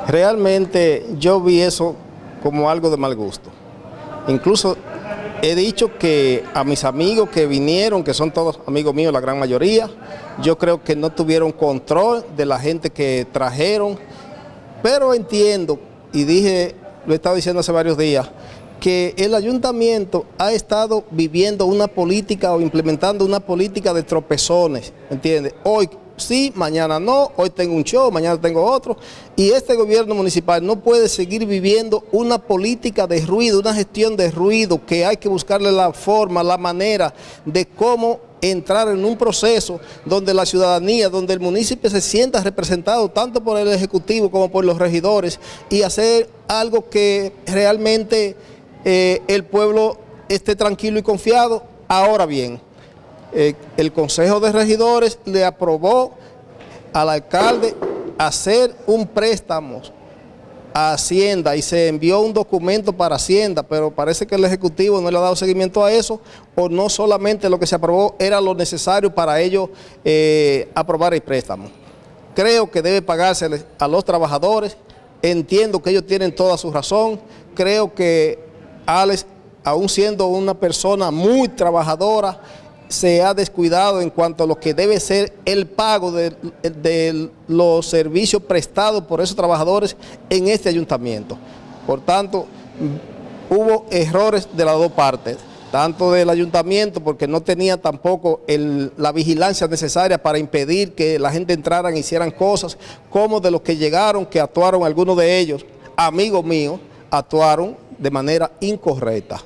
Realmente yo vi eso como algo de mal gusto. Incluso he dicho que a mis amigos que vinieron, que son todos amigos míos, la gran mayoría, yo creo que no tuvieron control de la gente que trajeron, pero entiendo, y dije, lo he estado diciendo hace varios días, que el ayuntamiento ha estado viviendo una política o implementando una política de tropezones, ¿entiendes? Hoy sí, mañana no, hoy tengo un show, mañana tengo otro. Y este gobierno municipal no puede seguir viviendo una política de ruido, una gestión de ruido, que hay que buscarle la forma, la manera de cómo entrar en un proceso donde la ciudadanía, donde el municipio se sienta representado tanto por el Ejecutivo como por los regidores y hacer algo que realmente eh, el pueblo esté tranquilo y confiado. Ahora bien, eh, el Consejo de Regidores le aprobó al alcalde hacer un préstamo a Hacienda y se envió un documento para Hacienda, pero parece que el Ejecutivo no le ha dado seguimiento a eso, o no solamente lo que se aprobó era lo necesario para ellos eh, aprobar el préstamo. Creo que debe pagarse a los trabajadores, entiendo que ellos tienen toda su razón, creo que Alex, aún siendo una persona muy trabajadora, se ha descuidado en cuanto a lo que debe ser el pago de, los servicios prestados por esos trabajadores en este ayuntamiento. Por tanto, hubo errores de las dos partes, tanto del ayuntamiento porque no tenía tampoco la vigilancia necesaria para impedir que la gente entrara y hicieran cosas, como de los que llegaron, que actuaron algunos de ellos, amigos míos, actuaron de manera incorrecta.